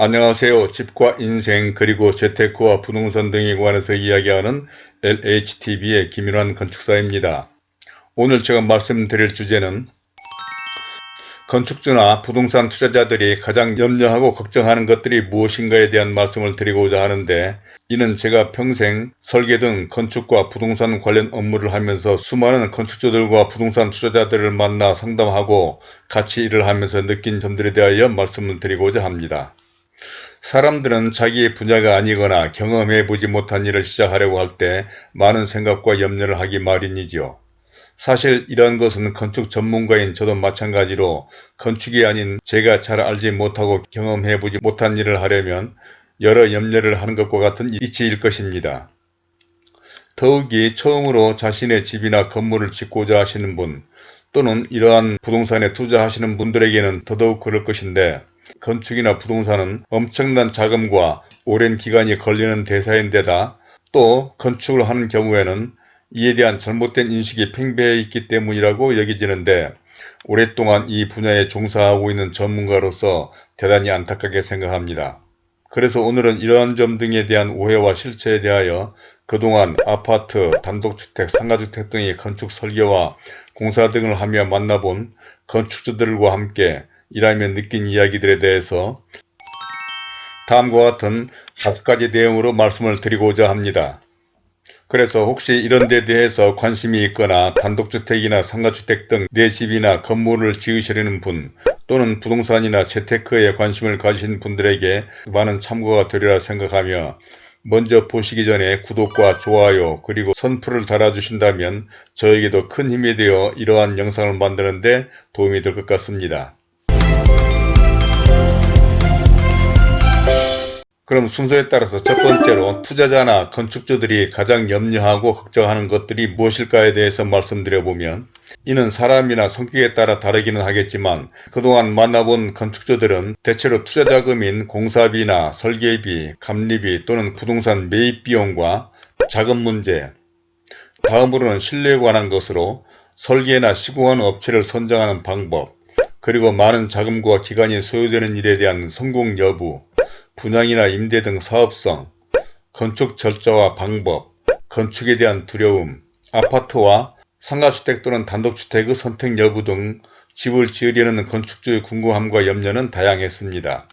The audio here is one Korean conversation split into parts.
안녕하세요. 집과 인생 그리고 재테크와 부동산 등에 관해서 이야기하는 LHTV의 김일환 건축사입니다. 오늘 제가 말씀드릴 주제는 건축주나 부동산 투자자들이 가장 염려하고 걱정하는 것들이 무엇인가에 대한 말씀을 드리고자 하는데 이는 제가 평생 설계 등 건축과 부동산 관련 업무를 하면서 수많은 건축주들과 부동산 투자자들을 만나 상담하고 같이 일을 하면서 느낀 점들에 대하여 말씀을 드리고자 합니다. 사람들은 자기의 분야가 아니거나 경험해 보지 못한 일을 시작하려고 할 때 많은 생각과 염려를 하기 마련이지요. 사실 이러한 것은 건축 전문가인 저도 마찬가지로 건축이 아닌 제가 잘 알지 못하고 경험해 보지 못한 일을 하려면 여러 염려를 하는 것과 같은 이치일 것입니다. 더욱이 처음으로 자신의 집이나 건물을 짓고자 하시는 분 또는 이러한 부동산에 투자하시는 분들에게는 더더욱 그럴 것인데 건축이나 부동산은 엄청난 자금과 오랜 기간이 걸리는 대사인 데다 또 건축을 하는 경우에는 이에 대한 잘못된 인식이 팽배해 있기 때문이라고 여겨지는데 오랫동안 이 분야에 종사하고 있는 전문가로서 대단히 안타깝게 생각합니다. 그래서 오늘은 이러한 점 등에 대한 오해와 실체에 대하여 그동안 아파트, 단독주택, 상가주택 등의 건축 설계와 공사 등을 하며 만나본 건축주들과 함께 일하며 느낀 이야기들에 대해서 다음과 같은 다섯 가지 내용으로 말씀을 드리고자 합니다. 그래서 혹시 이런 데 대해서 관심이 있거나 단독주택이나 상가주택 등 내 집이나 건물을 지으시려는 분 또는 부동산이나 재테크에 관심을 가진 분들에게 많은 참고가 되리라 생각하며 먼저 보시기 전에 구독과 좋아요 그리고 선풀을 달아주신다면 저에게도 큰 힘이 되어 이러한 영상을 만드는 데 도움이 될 것 같습니다. 그럼 순서에 따라서 첫 번째로 투자자나 건축주들이 가장 염려하고 걱정하는 것들이 무엇일까에 대해서 말씀드려보면 이는 사람이나 성격에 따라 다르기는 하겠지만 그동안 만나본 건축주들은 대체로 투자자금인 공사비나 설계비, 감리비 또는 부동산 매입 비용과 자금 문제 다음으로는 신뢰에 관한 것으로 설계나 시공하는 업체를 선정하는 방법 그리고 많은 자금과 기간이 소요되는 일에 대한 성공 여부 분양이나 임대 등 사업성, 건축 절차와 방법, 건축에 대한 두려움, 아파트와 상가주택 또는 단독주택의 선택 여부 등 집을 지으려는 건축주의 궁금함과 염려는 다양했습니다.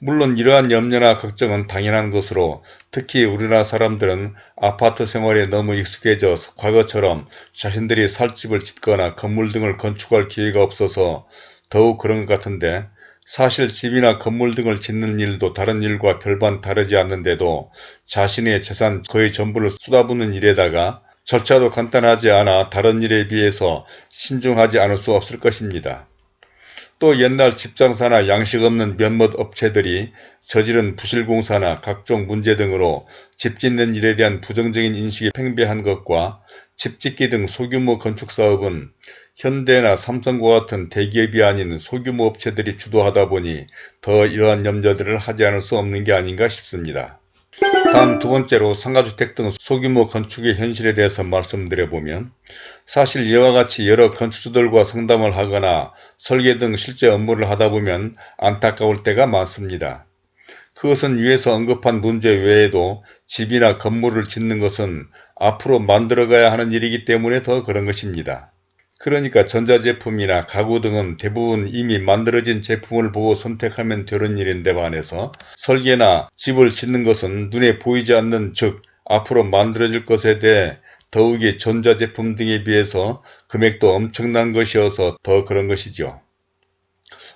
물론 이러한 염려나 걱정은 당연한 것으로 특히 우리나라 사람들은 아파트 생활에 너무 익숙해져 과거처럼 자신들이 살 집을 짓거나 건물 등을 건축할 기회가 없어서 더욱 그런 것 같은데 사실 집이나 건물 등을 짓는 일도 다른 일과 별반 다르지 않는데도 자신의 재산 거의 전부를 쏟아붓는 일에다가 절차도 간단하지 않아 다른 일에 비해서 신중하지 않을 수 없을 것입니다. 또 옛날 집장사나 양식 없는 몇몇 업체들이 저지른 부실공사나 각종 문제 등으로 집 짓는 일에 대한 부정적인 인식이 팽배한 것과 집 짓기 등 소규모 건축사업은 현대나 삼성과 같은 대기업이 아닌 소규모 업체들이 주도하다 보니 더 이러한 염려들을 하지 않을 수 없는 게 아닌가 싶습니다. 다음 두 번째로 상가주택 등 소규모 건축의 현실에 대해서 말씀드려보면 사실 이와 같이 여러 건축주들과 상담을 하거나 설계 등 실제 업무를 하다 보면 안타까울 때가 많습니다. 그것은 위에서 언급한 문제 외에도 집이나 건물을 짓는 것은 앞으로 만들어가야 하는 일이기 때문에 더 그런 것입니다. 그러니까 전자제품이나 가구 등은 대부분 이미 만들어진 제품을 보고 선택하면 되는 일인데 반해서 설계나 집을 짓는 것은 눈에 보이지 않는 즉 앞으로 만들어질 것에 대해 더욱이 전자제품 등에 비해서 금액도 엄청난 것이어서 더 그런 것이죠.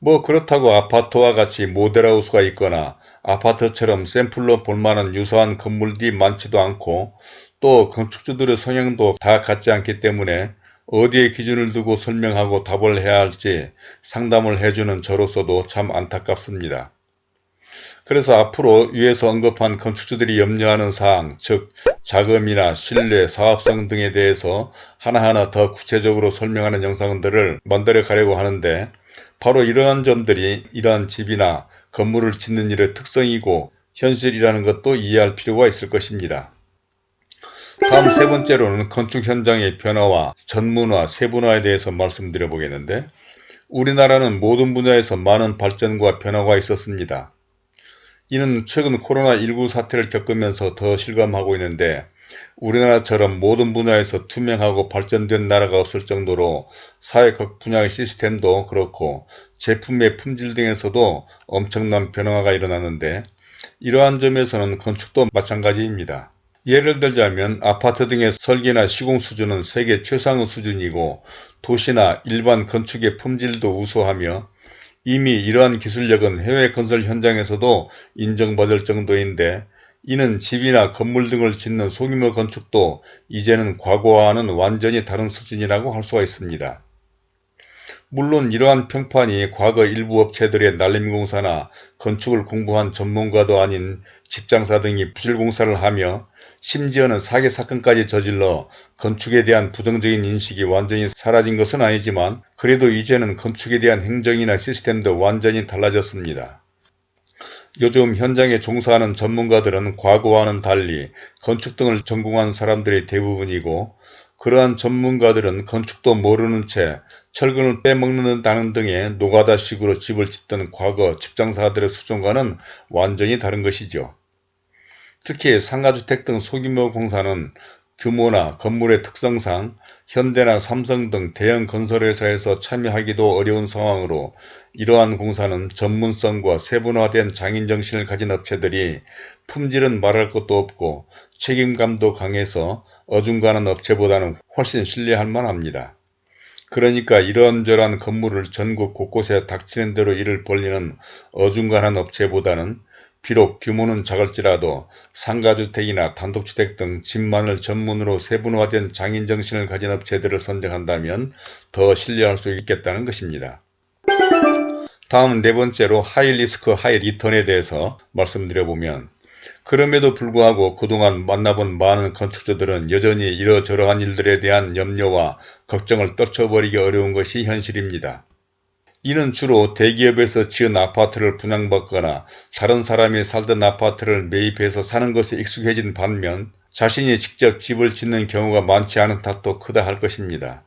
뭐 그렇다고 아파트와 같이 모델하우스가 있거나 아파트처럼 샘플로 볼만한 유사한 건물들이 많지도 않고 또 건축주들의 성향도 다 같지 않기 때문에 어디에 기준을 두고 설명하고 답을 해야 할지 상담을 해주는 저로서도 참 안타깝습니다. 그래서 앞으로 위에서 언급한 건축주들이 염려하는 사항, 즉 자금이나 신뢰, 사업성 등에 대해서 하나하나 더 구체적으로 설명하는 영상들을 만들어 가려고 하는데 바로 이러한 점들이 이러한 집이나 건물을 짓는 일의 특성이고 현실이라는 것도 이해할 필요가 있을 것입니다. 다음 세 번째로는 건축 현장의 변화와 전문화, 세분화에 대해서 말씀드려 보겠는데 우리나라는 모든 분야에서 많은 발전과 변화가 있었습니다. 이는 최근 코로나19 사태를 겪으면서 더 실감하고 있는데 우리나라처럼 모든 분야에서 투명하고 발전된 나라가 없을 정도로 사회 각 분야의 시스템도 그렇고 제품의 품질 등에서도 엄청난 변화가 일어났는데 이러한 점에서는 건축도 마찬가지입니다. 예를 들자면 아파트 등의 설계나 시공 수준은 세계 최상의 수준이고 도시나 일반 건축의 품질도 우수하며 이미 이러한 기술력은 해외 건설 현장에서도 인정받을 정도인데 이는 집이나 건물 등을 짓는 소규모 건축도 이제는 과거와는 완전히 다른 수준이라고 할 수가 있습니다. 물론 이러한 평판이 과거 일부 업체들의 날림공사나 건축을 공부한 전문가도 아닌 직장사 등이 부실공사를 하며 심지어는 사기 사건까지 저질러 건축에 대한 부정적인 인식이 완전히 사라진 것은 아니지만 그래도 이제는 건축에 대한 행정이나 시스템도 완전히 달라졌습니다. 요즘 현장에 종사하는 전문가들은 과거와는 달리 건축 등을 전공한 사람들이 대부분이고 그러한 전문가들은 건축도 모르는 채 철근을 빼먹는다는 등의 노가다식으로 집을 짓던 과거 직장사들의 수준과는 완전히 다른 것이죠. 특히 상가주택 등 소규모 공사는 규모나 건물의 특성상 현대나 삼성 등 대형 건설회사에서 참여하기도 어려운 상황으로 이러한 공사는 전문성과 세분화된 장인정신을 가진 업체들이 품질은 말할 것도 없고 책임감도 강해서 어중간한 업체보다는 훨씬 신뢰할 만합니다. 그러니까 이런저런 건물을 전국 곳곳에 닥치는 대로 일을 벌리는 어중간한 업체보다는 비록 규모는 작을지라도 상가주택이나 단독주택 등 집만을 전문으로 세분화된 장인정신을 가진 업체들을 선정한다면 더 신뢰할 수 있겠다는 것입니다. 다음 네 번째로 하이리스크 하이리턴에 대해서 말씀드려보면 그럼에도 불구하고 그동안 만나본 많은 건축주들은 여전히 이러저러한 일들에 대한 염려와 걱정을 떨쳐버리기 어려운 것이 현실입니다. 이는 주로 대기업에서 지은 아파트를 분양받거나 다른 사람이 살던 아파트를 매입해서 사는 것에 익숙해진 반면 자신이 직접 집을 짓는 경우가 많지 않은 탓도 크다 할 것입니다.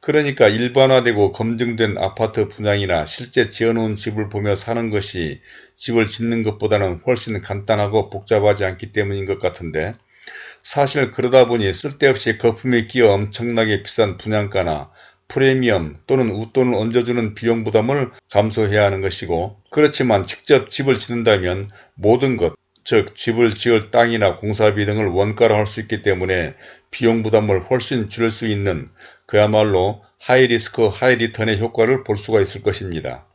그러니까 일반화되고 검증된 아파트 분양이나 실제 지어놓은 집을 보며 사는 것이 집을 짓는 것보다는 훨씬 간단하고 복잡하지 않기 때문인 것 같은데 사실 그러다 보니 쓸데없이 거품이 끼어 엄청나게 비싼 분양가나 프리미엄 또는 웃돈을 얹어주는 비용 부담을 감소해야 하는 것이고 그렇지만 직접 집을 짓는다면 모든 것, 즉 집을 지을 땅이나 공사비 등을 원가로 할 수 있기 때문에 비용 부담을 훨씬 줄일 수 있는 그야말로 하이리스크 하이리턴의 효과를 볼 수가 있을 것입니다.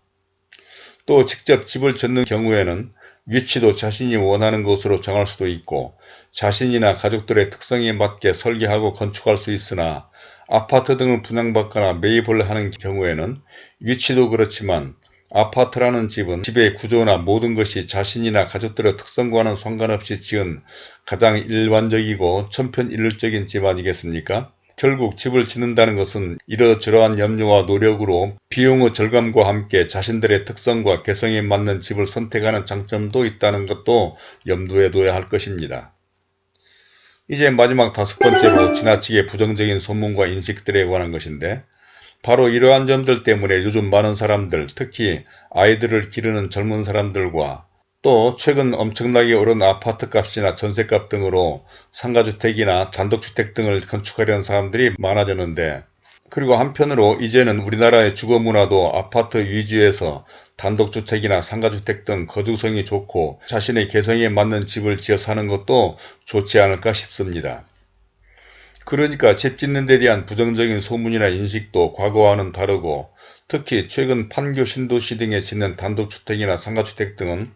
또 직접 집을 짓는 경우에는 위치도 자신이 원하는 곳으로 정할 수도 있고 자신이나 가족들의 특성에 맞게 설계하고 건축할 수 있으나 아파트 등을 분양받거나 매입을 하는 경우에는 위치도 그렇지만 아파트라는 집은 집의 구조나 모든 것이 자신이나 가족들의 특성과는 상관없이 지은 가장 일반적이고 천편일률적인 집 아니겠습니까? 결국 집을 짓는다는 것은 이러저러한 염려와 노력으로 비용의 절감과 함께 자신들의 특성과 개성에 맞는 집을 선택하는 장점도 있다는 것도 염두에 둬야 할 것입니다. 이제 마지막 다섯 번째로 지나치게 부정적인 소문과 인식들에 관한 것인데 바로 이러한 점들 때문에 요즘 많은 사람들 특히 아이들을 기르는 젊은 사람들과 또 최근 엄청나게 오른 아파트 값이나 전세값 등으로 상가주택이나 단독주택 등을 건축하려는 사람들이 많아졌는데 그리고 한편으로 이제는 우리나라의 주거 문화도 아파트 위주에서 단독주택이나 상가주택 등 거주성이 좋고 자신의 개성에 맞는 집을 지어 사는 것도 좋지 않을까 싶습니다. 그러니까 집 짓는 데 대한 부정적인 소문이나 인식도 과거와는 다르고 특히 최근 판교 신도시 등에 짓는 단독주택이나 상가주택 등은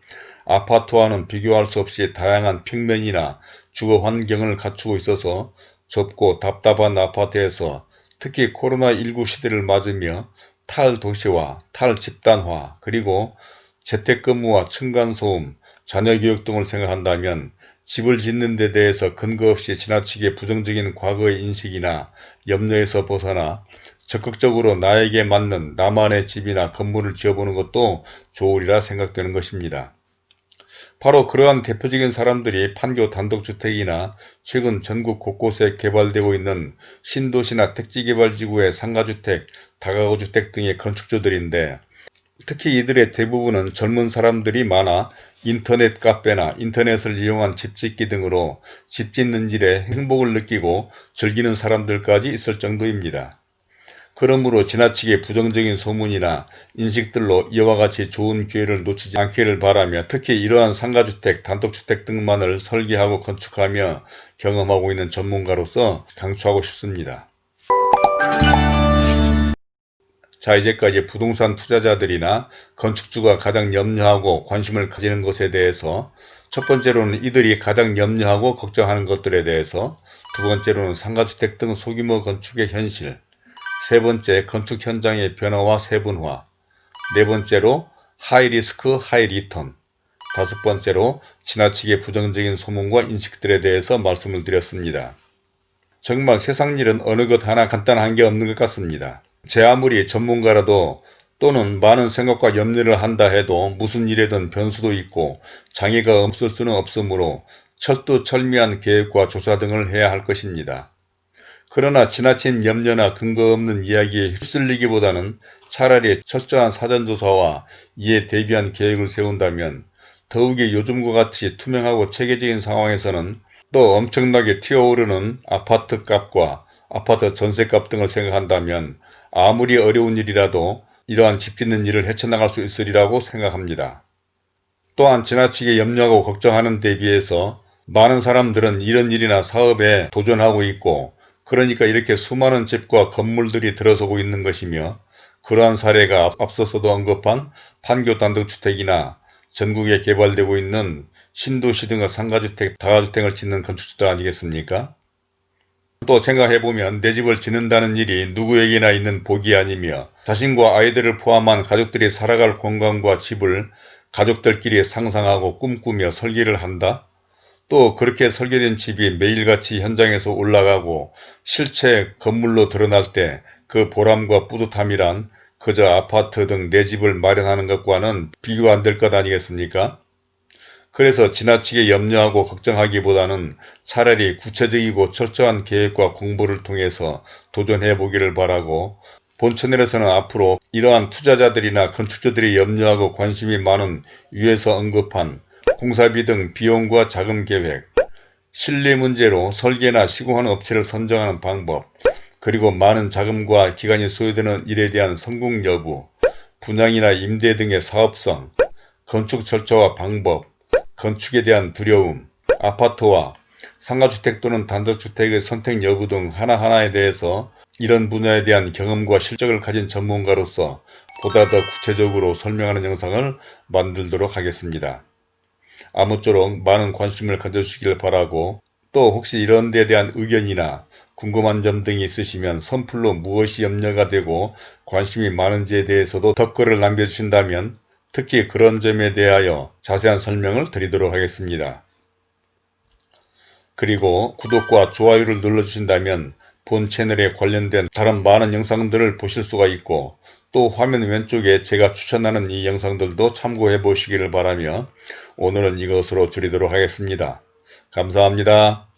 아파트와는 비교할 수 없이 다양한 평면이나 주거 환경을 갖추고 있어서 좁고 답답한 아파트에서 특히 코로나19 시대를 맞으며 탈도시화, 탈집단화, 그리고 재택근무와 층간소음, 자녀교육 등을 생각한다면 집을 짓는 데 대해서 근거 없이 지나치게 부정적인 과거의 인식이나 염려에서 벗어나 적극적으로 나에게 맞는 나만의 집이나 건물을 지어보는 것도 좋으리라 생각되는 것입니다. 바로 그러한 대표적인 사람들이 판교 단독주택이나 최근 전국 곳곳에 개발되고 있는 신도시나 택지개발지구의 상가주택, 다가구주택 등의 건축주들인데 특히 이들의 대부분은 젊은 사람들이 많아 인터넷 카페나 인터넷을 이용한 집짓기 등으로 집 짓는 일에 행복을 느끼고 즐기는 사람들까지 있을 정도입니다. 그러므로 지나치게 부정적인 소문이나 인식들로 이와 같이 좋은 기회를 놓치지 않기를 바라며 특히 이러한 상가주택, 단독주택 등만을 설계하고 건축하며 경험하고 있는 전문가로서 강추하고 싶습니다. 자 이제까지 부동산 투자자들이나 건축주가 가장 염려하고 관심을 가지는 것에 대해서 첫 번째로는 이들이 가장 염려하고 걱정하는 것들에 대해서 두 번째로는 상가주택 등 소규모 건축의 현실 세 번째 건축 현장의 변화와 세분화 네 번째로 high risk high return 다섯 번째로 지나치게 부정적인 소문과 인식들에 대해서 말씀을 드렸습니다. 정말 세상 일은 어느 것 하나 간단한 게 없는 것 같습니다. 제 아무리 전문가라도 또는 많은 생각과 염려를 한다 해도 무슨 일에든 변수도 있고 장애가 없을 수는 없으므로 철두철미한 계획과 조사 등을 해야 할 것입니다. 그러나 지나친 염려나 근거 없는 이야기에 휩쓸리기보다는 차라리 철저한 사전조사와 이에 대비한 계획을 세운다면 더욱이 요즘과 같이 투명하고 체계적인 상황에서는 또 엄청나게 튀어오르는 아파트 값과 아파트 전세값 등을 생각한다면 아무리 어려운 일이라도 이러한 집 짓는 일을 헤쳐나갈 수 있으리라고 생각합니다. 또한 지나치게 염려하고 걱정하는 데 비해서 많은 사람들은 이런 일이나 사업에 도전하고 있고 그러니까 이렇게 수많은 집과 건물들이 들어서고 있는 것이며 그러한 사례가 앞서서도 언급한 판교 단독주택이나 전국에 개발되고 있는 신도시 등의 상가주택, 다가주택을 짓는 건축주들 아니겠습니까? 또 생각해보면 내 집을 짓는다는 일이 누구에게나 있는 복이 아니며 자신과 아이들을 포함한 가족들이 살아갈 공간과 집을 가족들끼리 상상하고 꿈꾸며 설계를 한다? 또 그렇게 설계된 집이 매일같이 현장에서 올라가고 실체 건물로 드러날 때 그 보람과 뿌듯함이란 그저 아파트 등 내 집을 마련하는 것과는 비교 안 될 것 아니겠습니까? 그래서 지나치게 염려하고 걱정하기보다는 차라리 구체적이고 철저한 계획과 공부를 통해서 도전해 보기를 바라고 본 채널에서는 앞으로 이러한 투자자들이나 건축주들이 염려하고 관심이 많은 위에서 언급한 공사비 등 비용과 자금 계획, 실리 문제로 설계나 시공하는 업체를 선정하는 방법, 그리고 많은 자금과 기간이 소요되는 일에 대한 성공 여부, 분양이나 임대 등의 사업성, 건축 절차와 방법, 건축에 대한 두려움, 아파트와 상가주택 또는 단독주택의 선택 여부 등 하나하나에 대해서 이런 분야에 대한 경험과 실적을 가진 전문가로서 보다 더 구체적으로 설명하는 영상을 만들도록 하겠습니다. 아무쪼록 많은 관심을 가져주시길 바라고 또 혹시 이런 데 대한 의견이나 궁금한 점 등이 있으시면 선플로 무엇이 염려가 되고 관심이 많은지에 대해서도 댓글을 남겨주신다면 특히 그런 점에 대하여 자세한 설명을 드리도록 하겠습니다. 그리고 구독과 좋아요를 눌러주신다면 본 채널에 관련된 다른 많은 영상들을 보실 수가 있고 또 화면 왼쪽에 제가 추천하는 이 영상들도 참고해 보시기를 바라며 오늘은 이것으로 줄이도록 하겠습니다. 감사합니다.